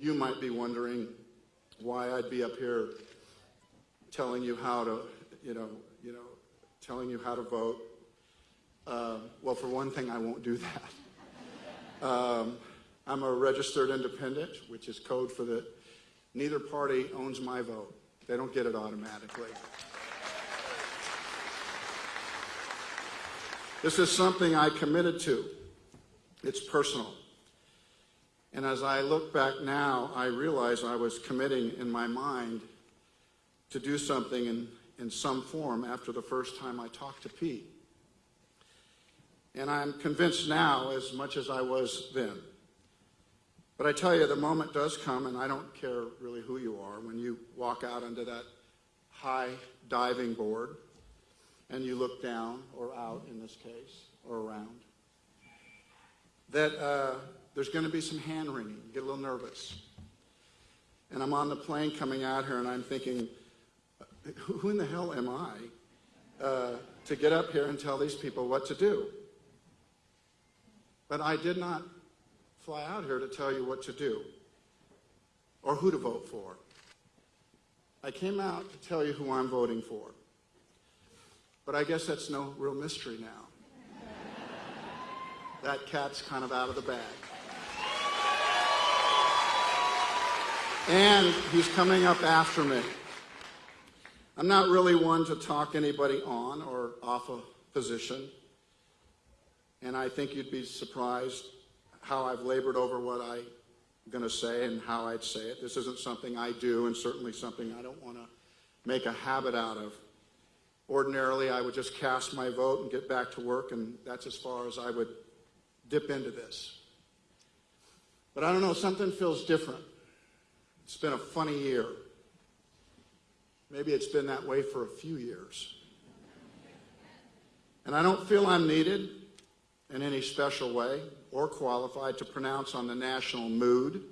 You might be wondering why I'd be up here telling you how to, you know, you know, telling you how to vote. Uh, well, for one thing, I won't do that. Um, I'm a registered independent, which is code for the neither party owns my vote. They don't get it automatically. This is something I committed to. It's personal. And as I look back now, I realize I was committing in my mind to do something in, in some form after the first time I talked to Pete. And I'm convinced now as much as I was then. But I tell you, the moment does come, and I don't care really who you are, when you walk out onto that high diving board and you look down, or out in this case, or around, that uh, there's going to be some hand wringing. You get a little nervous. And I'm on the plane coming out here, and I'm thinking, who in the hell am I uh, to get up here and tell these people what to do? But I did not fly out here to tell you what to do or who to vote for. I came out to tell you who I'm voting for. But I guess that's no real mystery now. that cat's kind of out of the bag. And he's coming up after me. I'm not really one to talk anybody on or off a position. And I think you'd be surprised how I've labored over what I'm going to say and how I'd say it. This isn't something I do and certainly something I don't want to make a habit out of. Ordinarily, I would just cast my vote and get back to work, and that's as far as I would dip into this. But I don't know, something feels different. It's been a funny year. Maybe it's been that way for a few years. And I don't feel I'm needed in any special way or qualified to pronounce on the national mood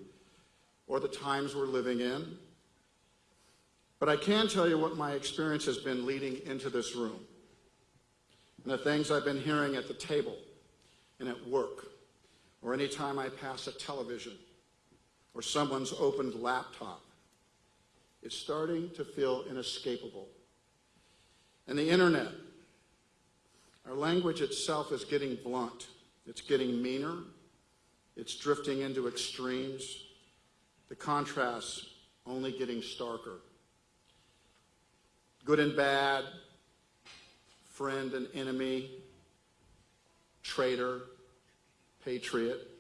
or the times we're living in. But I can tell you what my experience has been leading into this room and the things I've been hearing at the table and at work or any time I pass a television or someone's opened laptop. It's starting to feel inescapable. And the internet, our language itself is getting blunt. It's getting meaner. It's drifting into extremes. The contrasts only getting starker. Good and bad, friend and enemy, traitor, patriot.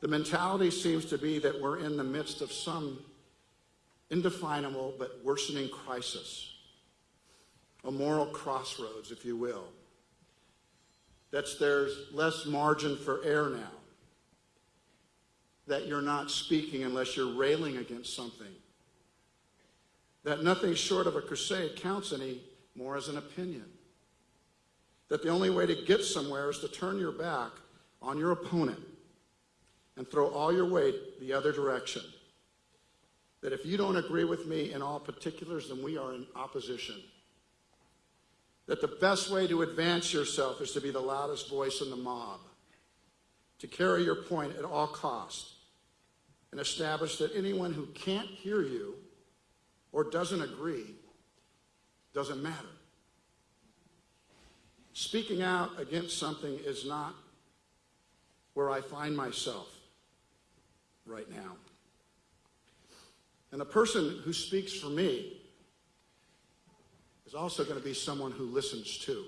The mentality seems to be that we're in the midst of some indefinable but worsening crisis, a moral crossroads, if you will. That there's less margin for error now. That you're not speaking unless you're railing against something. That nothing short of a crusade counts any more as an opinion. That the only way to get somewhere is to turn your back on your opponent and throw all your weight the other direction. That if you don't agree with me in all particulars, then we are in opposition. That the best way to advance yourself is to be the loudest voice in the mob, to carry your point at all costs, and establish that anyone who can't hear you or doesn't agree doesn't matter. Speaking out against something is not where I find myself right now. And the person who speaks for me is also going to be someone who listens too.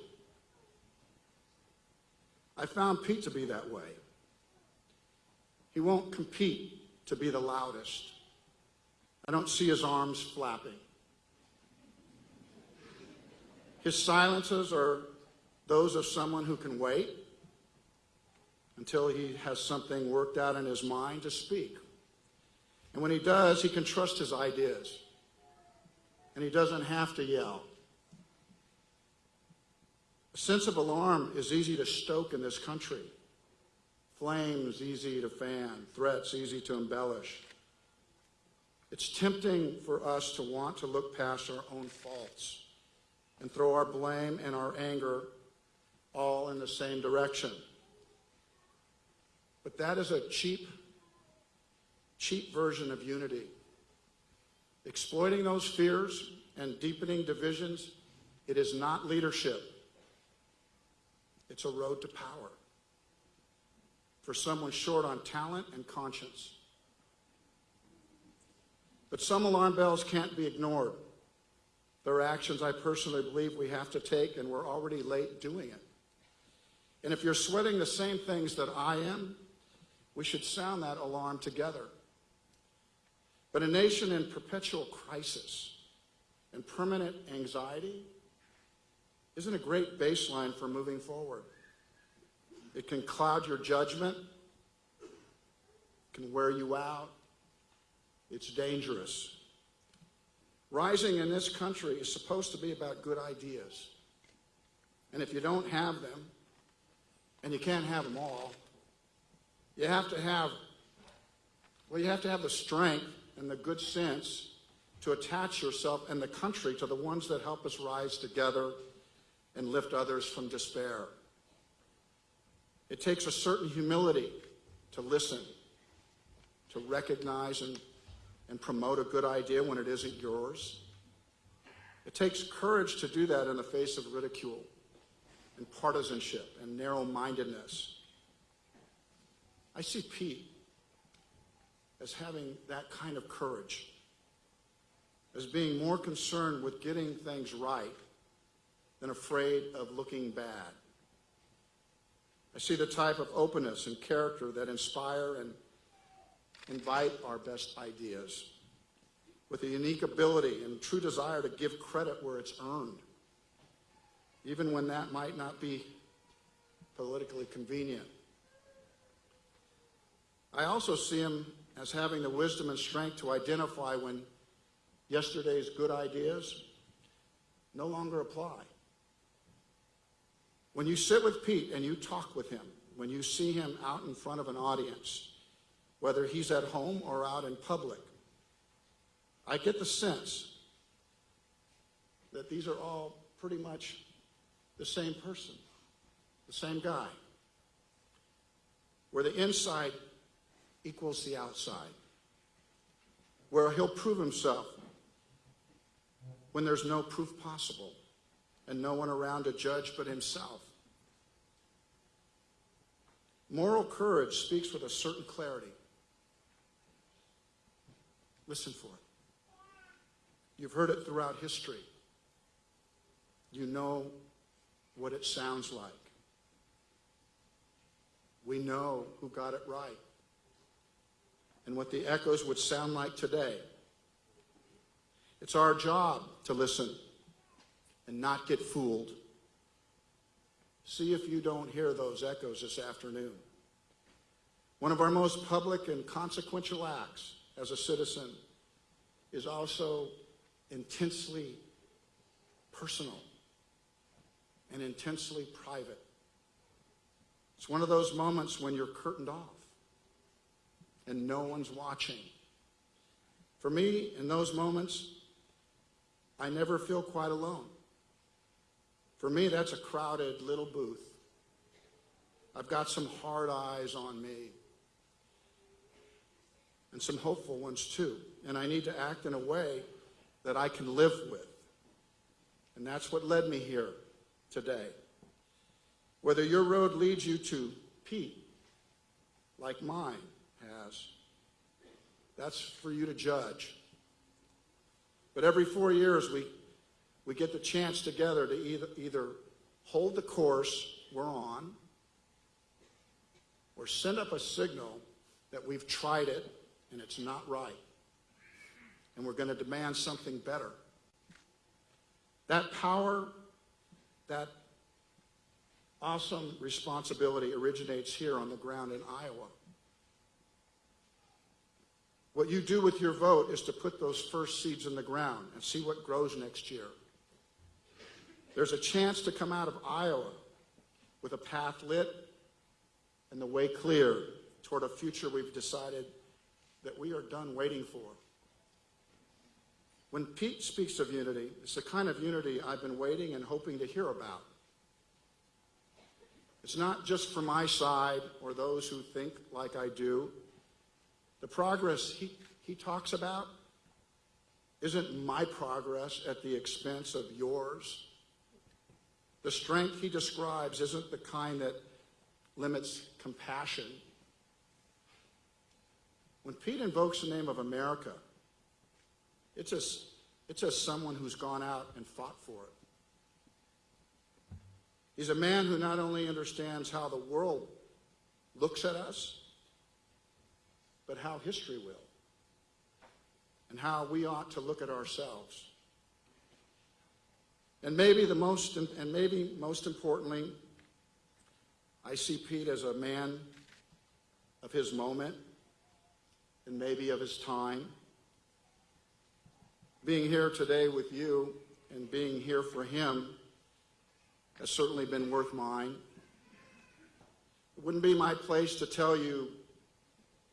I found Pete to be that way. He won't compete to be the loudest. I don't see his arms flapping. His silences are those of someone who can wait until he has something worked out in his mind to speak. And when he does, he can trust his ideas. And he doesn't have to yell. A sense of alarm is easy to stoke in this country. Flames easy to fan, threats easy to embellish. It's tempting for us to want to look past our own faults and throw our blame and our anger all in the same direction. But that is a cheap cheap version of unity. Exploiting those fears and deepening divisions, it is not leadership. It's a road to power for someone short on talent and conscience. But some alarm bells can't be ignored. There are actions I personally believe we have to take, and we're already late doing it. And if you're sweating the same things that I am, we should sound that alarm together. But a nation in perpetual crisis and permanent anxiety isn't a great baseline for moving forward. It can cloud your judgment, can wear you out. It's dangerous. Rising in this country is supposed to be about good ideas. And if you don't have them, and you can't have them all, you have to have, well, you have to have the strength and the good sense to attach yourself and the country to the ones that help us rise together and lift others from despair. It takes a certain humility to listen, to recognize and, and promote a good idea when it isn't yours. It takes courage to do that in the face of ridicule and partisanship and narrow mindedness. I see Pete as having that kind of courage, as being more concerned with getting things right than afraid of looking bad. I see the type of openness and character that inspire and invite our best ideas with a unique ability and true desire to give credit where it's earned, even when that might not be politically convenient. I also see him as having the wisdom and strength to identify when yesterday's good ideas no longer apply. When you sit with Pete and you talk with him, when you see him out in front of an audience, whether he's at home or out in public, I get the sense that these are all pretty much the same person, the same guy, where the inside equals the outside, where he'll prove himself when there's no proof possible and no one around to judge but himself. Moral courage speaks with a certain clarity. Listen for it. You've heard it throughout history. You know what it sounds like. We know who got it right and what the echoes would sound like today. It's our job to listen and not get fooled. See if you don't hear those echoes this afternoon. One of our most public and consequential acts as a citizen is also intensely personal and intensely private. It's one of those moments when you're curtained off and no one's watching. For me, in those moments, I never feel quite alone. For me, that's a crowded little booth. I've got some hard eyes on me and some hopeful ones too. And I need to act in a way that I can live with. And that's what led me here today. Whether your road leads you to Pete, like mine has, that's for you to judge. But every four years, we, we get the chance together to either, either hold the course we're on or send up a signal that we've tried it and it's not right. And we're going to demand something better. That power, that awesome responsibility originates here on the ground in Iowa. What you do with your vote is to put those first seeds in the ground and see what grows next year. There's a chance to come out of Iowa with a path lit and the way clear toward a future we've decided that we are done waiting for. When Pete speaks of unity, it's the kind of unity I've been waiting and hoping to hear about. It's not just for my side or those who think like I do. The progress he, he talks about isn't my progress at the expense of yours. The strength he describes isn't the kind that limits compassion. When Pete invokes the name of America, it's as, it's as someone who's gone out and fought for it. He's a man who not only understands how the world looks at us, but how history will, and how we ought to look at ourselves. And maybe the most, and maybe most importantly, I see Pete as a man of his moment and maybe of his time. Being here today with you and being here for him has certainly been worth mine. It wouldn't be my place to tell you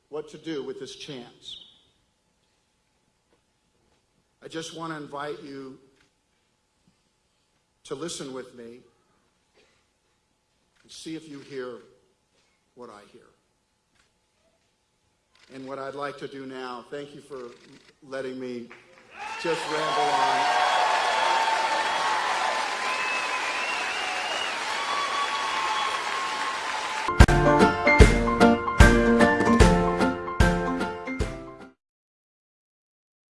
what to do with this chance. I just want to invite you to listen with me and see if you hear what I hear. And what I'd like to do now, thank you for letting me just ramble on.